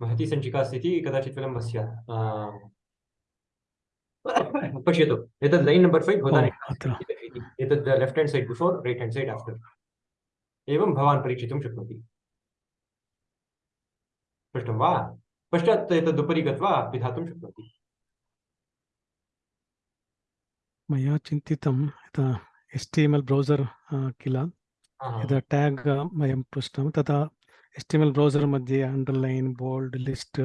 महती सञ्चिका अस्ति इति कदाचित् विलम्बः स्यात् आ, पश्यतु. एतद् लैन् नम्बर् फैव् भवतां एतद् left hand side before right hand side after एवं भवान् परीक्षितुं शक्नोति. स्पष्टं वा? पश्चात् एतदुपरि गत्वा पिधातुं शक्नोति. मया चिन्तितं यथा H T M L browser किल। यदा ट्याग् वयं पृष्टं तदा एल् ब्रौसर् मध्ये अण्डर्लैन् बोल्ड् लिस्ट्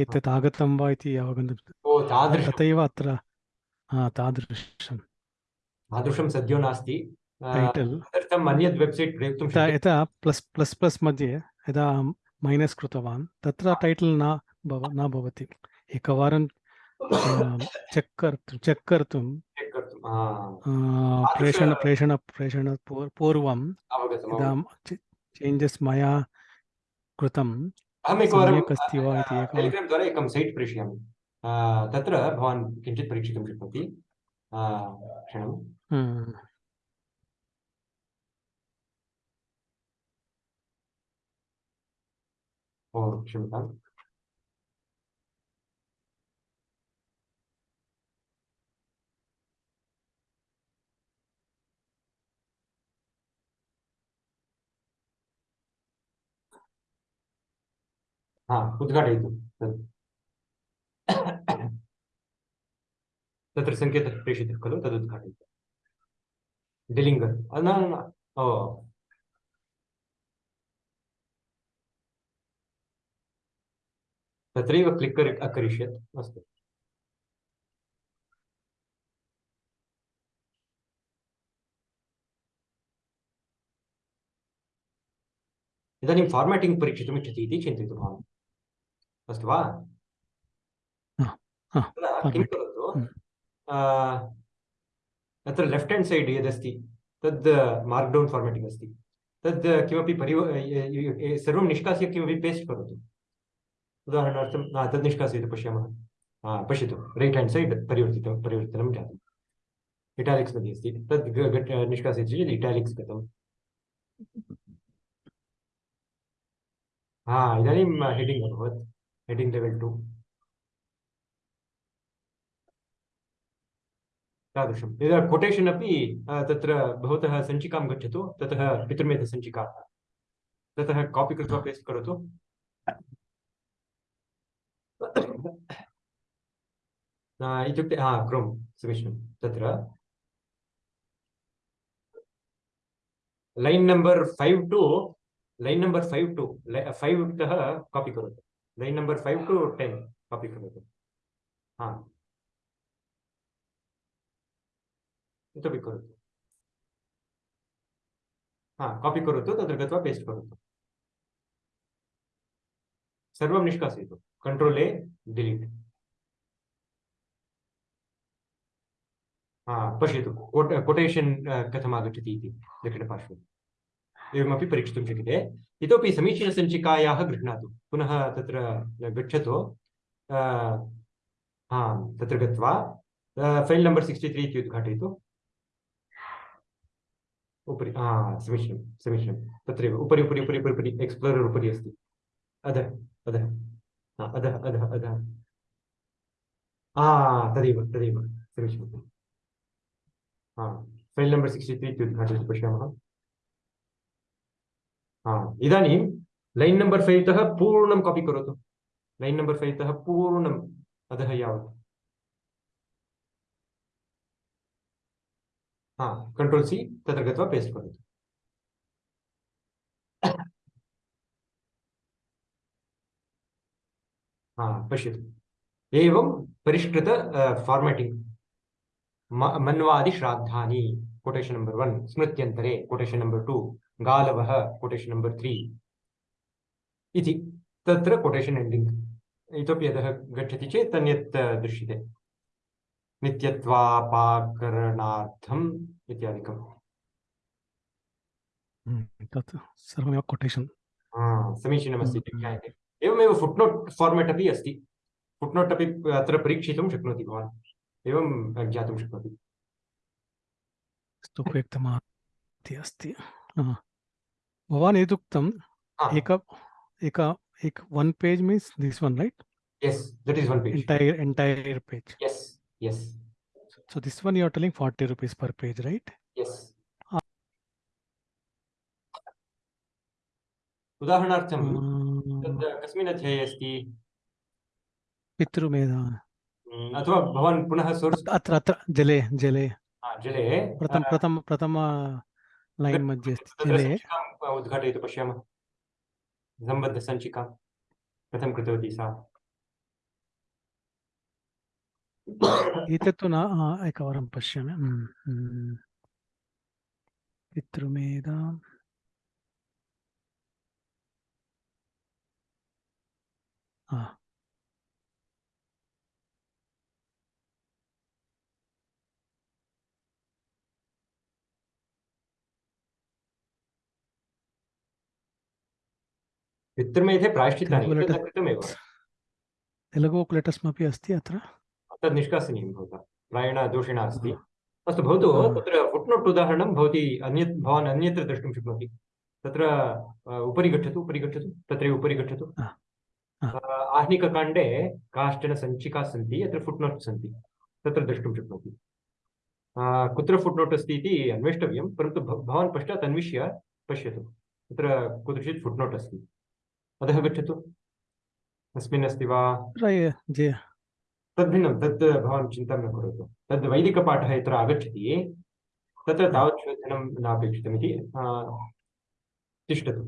एतत् आगतं वा इति अवगन्तुं तथैव अत्र हा, तादृशं तादृशं सद्यो नास्ति। यथा यथा प्लस् प्लस् प्लस् मध्ये यदा मैनस् कृतवान् तत्र टैटल् न भव न भवति। एकवारं चेक् कर्तुं चेक् कर्तुं प्रेषण प्रेषण प्रेषण पूर्- पूर्वं यदा चेञ्जस् मया कृतं सम्यक् अस्ति वा इति एकवारं टेलिग्राम् द्वारा एकं सैट् प्रेषयामि। तत्र भवान् किञ्चित् परीक्षितुं शक्नोति। क्षणं हम्म, ओ क्षम्यताम्। हा उद्घाटयतु तत् तत्र सङ्केतः प्रेषितः खलु तदुद्घाटयतु डिलिङ्गर् न क्लिक् करि, अकरिष्यत्। अस्तु। इदानीं फार्मेटिङ्ग् परीक्षितुम् इति चिन्तयतु भवान् अस्तु वा किं. करोतु अत्र लेफ्ट् हेण्ड् सैड् यदस्ति तद् मार्क् डौन् फार्मेटिङ्ग् अस्ति तद् किमपि य- सर्वं निष्कास्य किमपि पेस्ट् करोतु उदाहरणार्थं तद् निष्कासयतु पश्यामः हा, पश्यतु रैट् हेण्ड् सैड् परिवर्तितं परिवर्तनं जातम् इटालिक्स् मध्ये अस्ति तद् निष्कासयति चेत् इटालिक्स् गतम् हा इदानीं हेडिङ्ग् अभवत् हेडिङ्ग् लेवेल् टु तादृशं यदा कोटेशन् अपि तत्र भवतः सञ्चिकां गच्छतु, ततः पितृमेधसञ्चिका ततः कापि कृत्वा पेस्ट् करोतु। इत्युक्ते, हा क्रोम् समीचीनं तत्र। Line number five two line number five two five तः कापि करोतु। Line number five to ten copy करोतु हा। इतोपि करोतु हा कापि करोतु तत्र गत्वा पेस्ट् करोतु सर्वं निष्कासयतु कंट्रोल ए डिलीट हा पश्यतु। कोट कोटेशन् कथम् आगच्छति इति। दक्षिणपार्श्वे एवमपि परीक्षितुं शक्यते। इतोपि समीचीनसञ्चिकायाः गृह्णातु। पुनः तत्र गच्छतु। हा तत्र गत्वा फैल् नम्बर् सिक्स्टि त्री इति उद्घाटयतु। उपरि हा समीचीनं समीचीनं। तत्रैव, उपरि उपरि उपरि उपरि उपरि, एक्स्प्लोरर् उपरि अस्ति। अधः अधः अधः अधः अधः। हा तदेव तदेव समीचीनं हा, फैल् नम्बर् सिक्स्टि हा, इदानीं लैन् नम्बर् फैव् तः पूर्णं कापि करोतु. लैन् नम्बर् फैव् तः पूर्णम् अधः यावत्. हा कंट्रोल सी तत्र गत्वा पेस्ट् करोतु. हा एवं परिष्कृत फार्मेटिङ्ग् मन्वादिश्राद्धानि कोटेशन् नम्बर् वन् स्मृत्यन्तरे कोटेशन् नम्बर् टु गालवः कोटेशन् नम्बर् त्री इति तत्र कोटेशन् एण्डिङ्ग् इतोपि अधः गच्छति चेत् अन्यत् अ, दृश्यते। नित्यत्वापाकरणार्थम् इत्यादिकम्। हम्म, तत् सर्वमेव कोटेशन् समीचीनमस्ति। ज्ञायते एवमेव फुट्नोट् फार्मेट् अपि अस्ति। फुट्नोट् अपि अत्र परीक्षितुं शक्नोति भवान्। एवं ज्ञातुं शक्नोति। उपयुक्तमाति अस्ति। भवान एतुक्तम एक एक एक one page means this one right yes that is one page entire entire page yes yes so this one you are telling 40 rupees per page right yes उदाहरणार्थम कस्मिन् अध्याये अस्ति? पितृमेधा hmm, अथवा भवान् पुनः सोर्स अत्र अत्र जले जले। हाँ जले। प्रथम प्रथम प्रथम लैन् मध्ये अ, उद्घाटयतु पश्यामः सम्बद्धसञ्चिकां कथं कृतवती सा एतत् तु न एकवारं पश्यामि. पितृमेधा। हा। पितृमेधे प्रायश्चित्तानि कृतमेव तेलुगु लेटर्स् अपि अस्ति अत्र? तद् निष्कासनीयं भवता प्रायेण दोषेण अस्ति. अस्तु भवतु. तत्र फुट्नोट् उदाहरणं भवती अन्यत् भवान् अन्यत्र द्रष्टुं शक्नोति। तत्र उपरि गच्छतु उपरि गच्छतु तत्रैव उपरि गच्छतु। आहनिककाण्डे काश्चन सञ्चिकाः सन्ति यत्र फुट्नोट् सन्ति तत्र द्रष्टुं शक्नोति। कुत्र फुट्नोट् अस्ति इति अन्वेष्टव्यं परन्तु भवान् पश्चात् अन्विष्य पश्यतु। तत्र कुत्रचित् फुट्नोट् अस्ति। अधः गच्छतु अस्मिन् अस्ति वा तद्भिन्नं तत् भवान् चिन्तां न करोतु। तद् वैदिकपाठः यत्र आगच्छति तत्र तावत् शोधनं नापेक्षितमिति तिष्ठतु।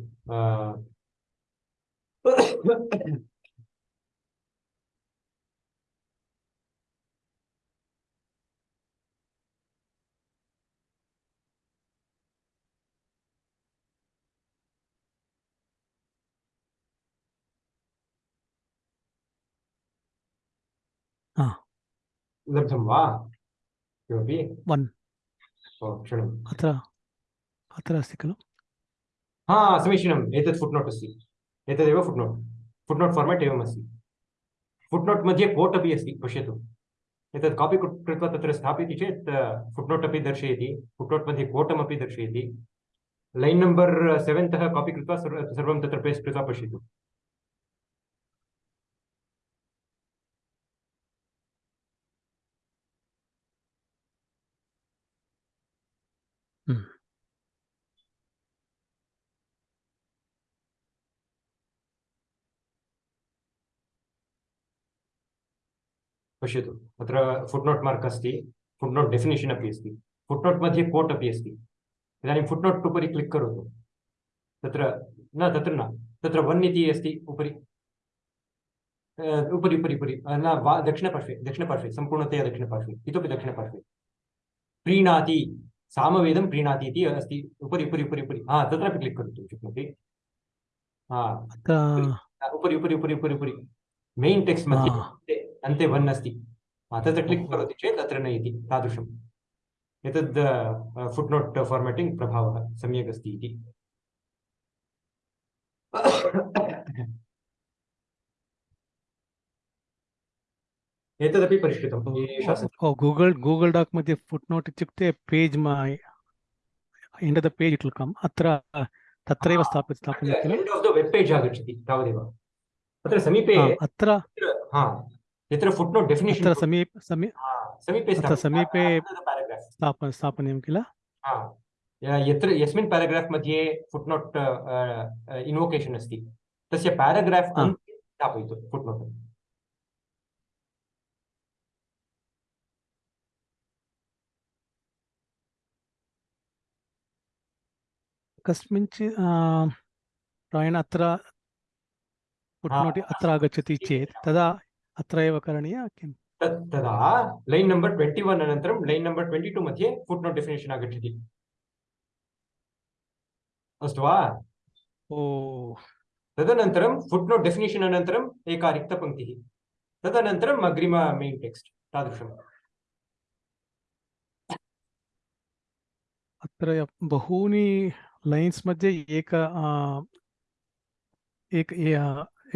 हा। लब्धं वा किमपि वन्। ओ क्षणम् अत्र अत्र अस्ति खलु हा समीचीनम् एतत् फुट्नोट् अस्ति एतदेव फुट्नोट्। फुट्नोट् फार्मेट् एवम् अस्ति फुट्नोट् मध्ये कोट् अपि अस्ति पश्यतु एतत् कापि कृत्वा तत्र स्थापयति चेत् फुट्नोट् अपि दर्शयति फुट्नोट् मध्ये कोटम् अपि दर्शयति लैन् नम्बर् सेवेन् तः कापि कृत्वा सर्वं तत्र पेस्ट् कृत्वा पश्यतु पश्यतु। अत्र फुट्नोट् मार्क् अस्ति फुट्नोट् डेफिनेशन् अपि अस्ति फुट्नोट् मध्ये कोट् अपि अस्ति। इदानीं फुट्नोट् उपरि क्लिक् करोतु। तत्र न तत्र न तत्र वन् इति अस्ति उपरि। उपरि उपरि उपरि। न वा दक्षिणपार्श्वे दक्षिणपार्श्वे सम्पूर्णतया दक्षिणपार्श्वे इतोपि दक्षिणपार्श्वे। प्रीणाति सामवेदं प्रीणाति इति अस्ति उपरि उपरि उपरि उपरि। हा तत्रापि क्लिक् करोतु शक्नोति हा उपरि उपरि उपरि उपरि उपरि। मेइन् टेक्स्ट् मध्ये. अन्ते वन् अस्ति हा, तत्र क्लिक्. करोति चेत् अत्र नयति तादृशम्। एतद् फुट्नोट् फार्मेटिङ्ग् प्रभावः सम्यक् अस्ति इति। एतदपि ओ गूगल् गूगल् डाक् मध्ये फुट् नोट् इत्युक्ते page end of the page it will come. अत्र तत्रैव स्थापित स्थापनीयं वेब् पेज् आगच्छति तावदेव। अत्र समीपे अत्र हा। यत्र फुट्नोट् डेफिनेशन् अत्र समीप समी समीपे अत्र समीपे पेराग्राफ् स्थाप स्थापनीयं किल। यत्र यस्मिन् पेराग्राफ् मध्ये फुट्नोट् इन्वोकेशन् अस्ति। तस्य पेराग्राफ् अन्ते स्थापयतु फुट्नोट् कस्मिंश्चित् प्रायेण अत्र फुट् हा. अत्र आगच्छति चेत् तदा अत्र एव करणीय किम्? तदा लैन् नम्बर् ट्वेण्टि वन् अनन्तरं लैन् नम्बर् ट्वेण्टि टु मध्ये फुट्नोट् डेफिनेशन् आगच्छति। अस्तु वा? ओ। तदनन्तरं फुट्नोट् डेफिनेशन् अनन्तरम् एका रिक्तपङ्क्तिः तदनन्तरम् अग्रिम मेन् टेक्स्ट् तादृशम् अत्र बहूनि लैन्स् मध्ये एक एक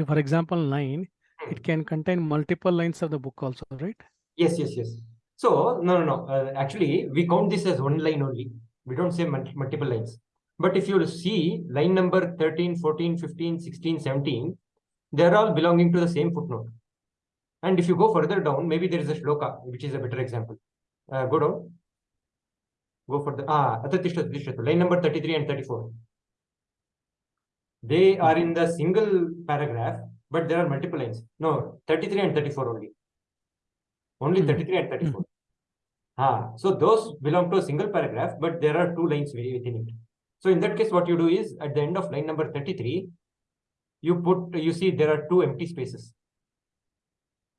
for example line it can contain multiple lines of the book also right Yes, yes, yes. So, no, no, no. Uh, actually, we count this as one line only. We don't say mul- multiple lines. But if you see line number 13, 14, 15, 16, 17, they are all belonging to the same footnote. And if you go further down, maybe there is a shloka, which is a better example. Uh, go down. Go for the ah, line number 33 and 34. They are in the single paragraph, but there are multiple lines. No, 33 and 34 only. Only Hmm. 33 and 34. Ah, so those belong to a single paragraph, but there are two lines within it. So in that case, what you do is at the end of line number 33, you put, you see there are two empty spaces.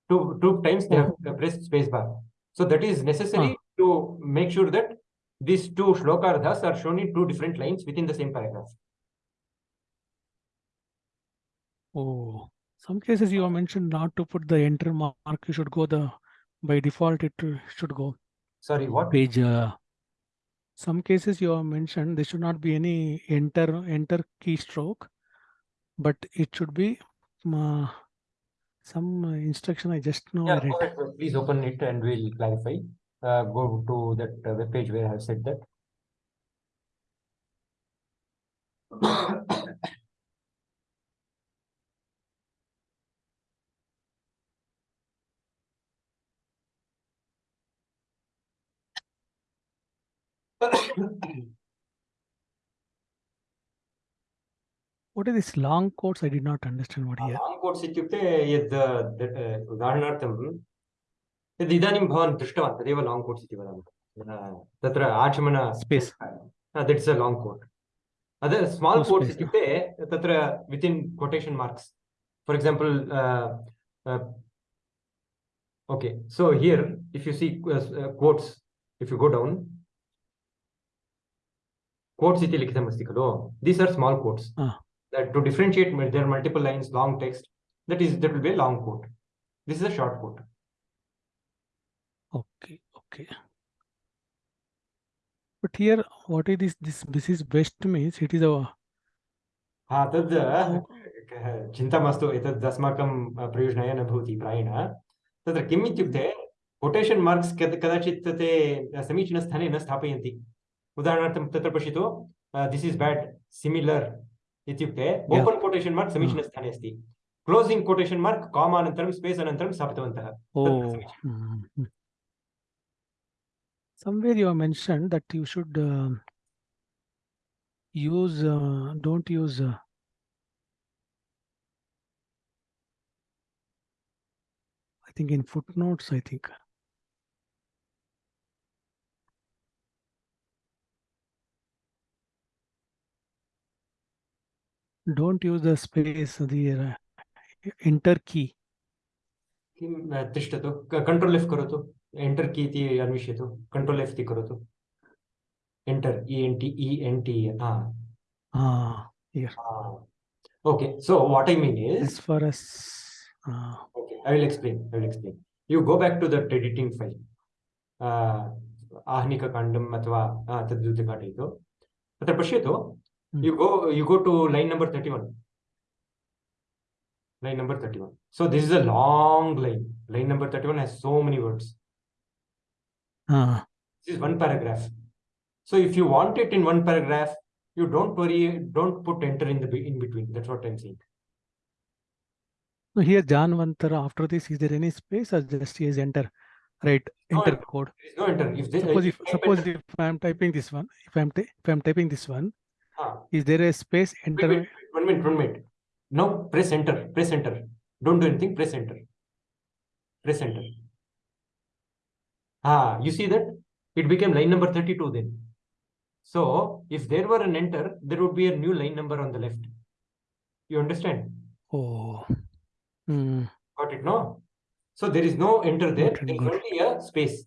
Two, two times they have pressed space bar. So that is necessary to make sure that these two shlokarthas are shown in two different lines within the same paragraph. Oh, some cases you have mentioned not to put the enter mark. You should go the by default. It should go Sorry, what? page. Uh, some cases you have mentioned there should not be any enter enter keystroke, but it should be uh, some uh, instruction. I just know. Yeah, read. ahead, please open it and we'll clarify. Uh, go to that uh, web page where I have said that. What are these long quotes? I did not understand what here. Long quotes इत्युक्ते यद् that, uh, उदाहरणार्थं यद् इदानीं भवान् दृष्टवान् तदेव long quotes इति वदामः Uh, तत्र आचमन Space. That is a long quote other small No quotes space. इत्युक्ते तत्र within quotation marks for example okay so here if you see quotes if you go down quotes इति लिखितमस्ति खलु these are small quotes Ah. that to differentiate mul- there are multiple lines long text that is that will be a long quote this is a short quote Okay, okay. But here, what is this? This this is best means it is a हा तद् Oh. क- चिन्ता मास्तु एतद् अस्माकं प्रयोजनाय न भवति प्रायेण तत्र किम् इत्युक्ते कोटेशन् मार्क्स् कदाचित् ते समीचीनस्थाने न स्थापयन्ति उदाहरणार्थं तत्र पश्यतु दिस् इस् बेड् सिमिलर् इत्युक्ते Yeah. ओपन् कोटेशन् मार्क् समीचीनस्थाने अस्ति क्लोसिङ्ग् कोटेशन् मार्क् कामा अनन्तरं स्पेस् अनन्तरं स्थापितवन्तः oh. समीचीनं। mm, mm. Somewhere you have mentioned that you should um use uh, don't use uh, I think in footnotes. I think Don't use the space the uh, enter key. किं अ, तिष्ठतु control F करोतु enter की इति अन्विष्यतु control F इति करोतु enter E N T E N T हा Ah, here okay so what I mean is as far as uh, okay i will explain i will explain you go back to that editing file uh, आहनिककाण्डम् अथवा uh, तद् उद्घाटयतु तत्र पश्यतु Hmm. you go you go to line number 31 line number 31 so this is a long line line number 31 has so many words ah, This is one paragraph. So if you want it in one paragraph, you don't worry, don't put enter in the in between. That's what I'm saying. so here Janvantara after this is there any space or just is enter right No enter enter. code no enter. If they, suppose if suppose enter- if I am typing this one if I am if I am typing this one Ah, is there a space wait, enter wait, wait, one minute, one minute. Now press enter. Press enter. Don't do anything. Press enter. Press enter. Ah, you see that it became line number 32 then. So if there were an enter, there would be a new line number on the left. You understand? oh hmm, Got it? No. So there is no enter there. There is only a space.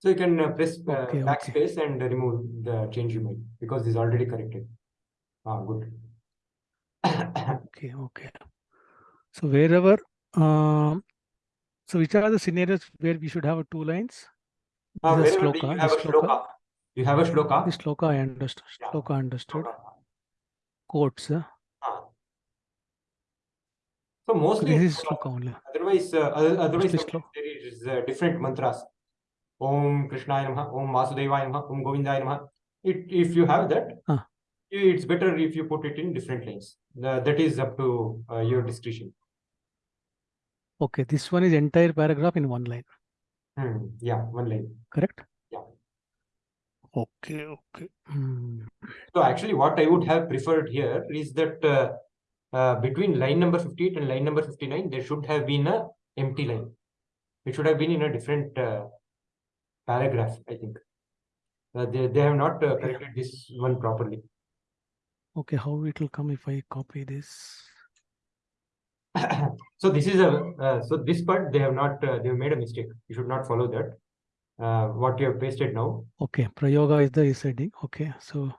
So you can uh, press uh, Okay, okay. backspace and remove the change you made because it's already corrected. Ah, good. okay okay so wherever um so which are the scenarios where we should have two lines Ah, This is wherever shloka, you have a shloka. shloka, you have a shloka. this shloka I understood Yeah. shloka understood quotes uh, Ah. So so mostly this is shloka. only otherwise, uh, otherwise there is uh, different mantras. Om Namaha, Om Vasudevaya Namaha, Om Govindaya Namaha. It, if you have that, Ah. it's better if you put it in different lines. Uh, that is up to uh, your discretion. Okay, this one is entire paragraph in one line, Hmm, Yeah, one line. correct? Yeah. Okay, okay. Hmm. So actually, what I would have preferred here is that uh, uh, between line number 58 and line number 59, there should have been a empty line. It should have been in a different uh, paragraph, I think. Uh, they, they have not uh, corrected this one properly. Okay, how it will come if I copy this? so this is a uh, so this part they have not uh, they have made a mistake. You should not follow that. Uh, what you have pasted now. Okay, prayoga is the is heading. Okay, so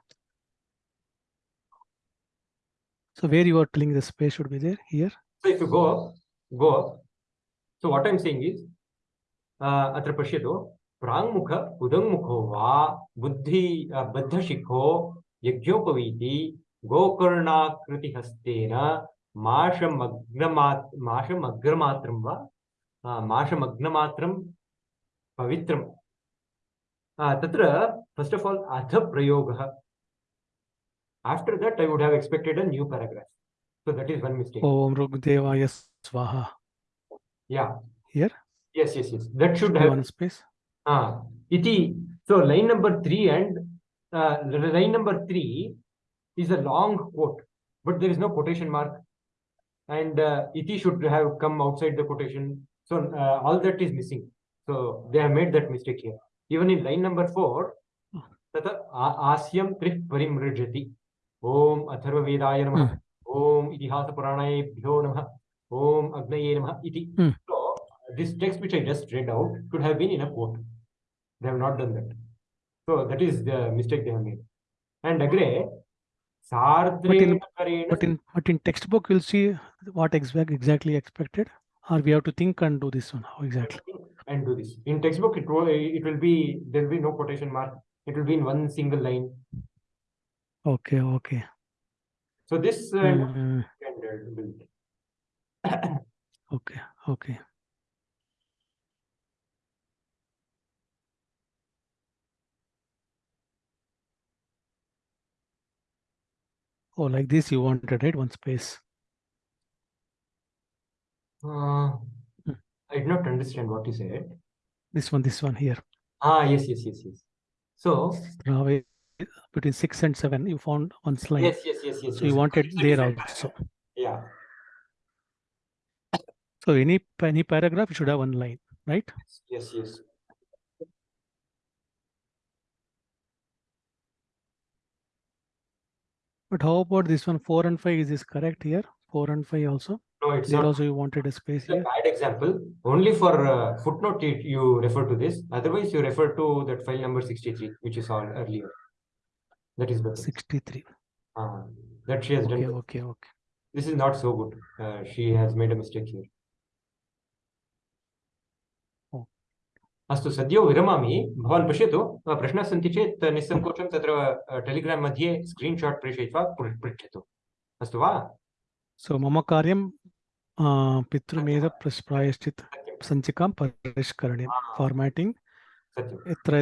so where you are telling the space should be there here. So if you go up, go up. So what I'm saying is, uh, अत्र पश्यतु प्राङ्मुख उदङ्मुखो वा बुद्धि uh, बद्धशिखो यज्ञोपवीति गोकर्णाकृतिहस्तेन माशमग्नमात् माशमग्रमात्रं वा uh, माशमग्नमात्रं पवित्रं uh, तत्र first of all अथ प्रयोगः after that i would have expected a new paragraph so that is one mistake Om Rugdevaya Swaha. yeah Here? yes yes yes that should Should be have one space. Ah, iti. So line number three and uh, line number three is a long quote, but there is no quotation mark, and uh, iti should have come outside the quotation. So uh, all that is missing. So they have made that mistake here. Even in line number four, तथा आ- आस्यं त्रिः परिमृजति ॐ अथर्ववेदाय नमः ॐ इतिहासपुराणेभ्यो नमः ॐ अग्नये नमः इति Hmm. so this text which I just read out could have been in a quote. They have not done that. So that is the mistake they have made. And agree, but in, but in, but in textbook, you'll see what exactly expected, or we have to think and do this one. How exactly? And do this. In textbook, it will, it will be, there will be no quotation mark. It will be in one single line. Okay, okay. So this uh, mm-hmm. okay, okay. Oh, like this you wanted, right? One space. Uh, Hmm. I did not understand what you said. This one, this one here. Ah, yes, yes, yes, yes. So, between six and seven, you found one slide. yes, yes, yes, yes. So you yes. wanted there also. Yeah, So any any paragraph should have one line, right? yes, yes. But how about this one? Four and five, is this correct here? Four and five also? No, it's There not also you wanted a space it's a here. bad example. Only for uh, footnote it, you refer to this. Otherwise, you refer to that file number 63, which is saw earlier. That is better. Sixty-three. Ah, that she has Okay, done. okay, okay. This is not so good. Uh, she has made a mistake here. अस्तु सद्यो विरमामि। भवान् पश्यतु अ, प्रश्नाः सन्ति चेत् निस्सङ्कोचं तत्र Telegram मध्ये screenshot प्रेषयित्वा पृ- पृच्छतु। अस्तु वा? So mama karyam uh, पितृमेध प्रायश्चित् सञ्चिकां परिष्करणीयं. फार्मेटिङ्ग् यत्र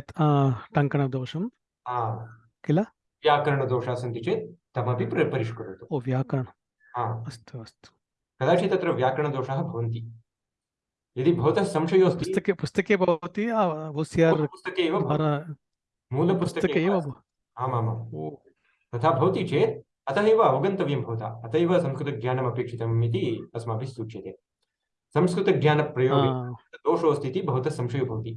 Ah, किल? व्याकरणदोषाः सन्ति चेत् तमपि प्र- परिष्करोतु। ओ व्याकरण हा अस्तु अस्तु। कदाचित् तत्र व्याकरणदोषाः भवन्ति। यदि भवतः संशयोऽस्ति पुस्तके पुस्तके भवति ओसिआर् पुस्तके एव। मूलपुस्तके पुस्तके एव अस्ति। आमामाम्। तथा भवति चेत् अतः एव अवगन्तव्यं भवता। अत एव संस्कृतज्ञानम् अपेक्षितम् इति अस्माभिः सूच्यते। संस्कृतज्ञानप्रयोगे आ, दोषोऽस्ति इति भवतः संशयो भवति।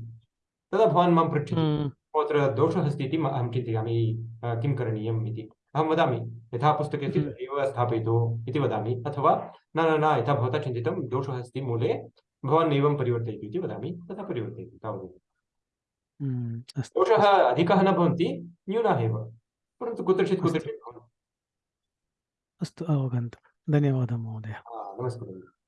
तदा भवान् माँ पृच्छति हम्म, अत्र दोषः अस्ति इति अहं चिन्तयामि किं करणीयम् इति। अहं वदामि यथा पुस्तके अस्ति हम्म। तथैव स्थापयतु इति वदामि अथवा न न न यथा भवता चिन्तितं दोषः अस्ति मूले भवान् एवं परिवर्तयतु इति वदामि तथा परिवर्तयतु तावदेव। हम्म, दोषाः अधिकाः न भवन्ति न्यूनाः एव। परन्तु कुत्रचित् कुत्रचित् अस्तु। अवगन्तुं। धन्यवादः महोदय। नमस्कारः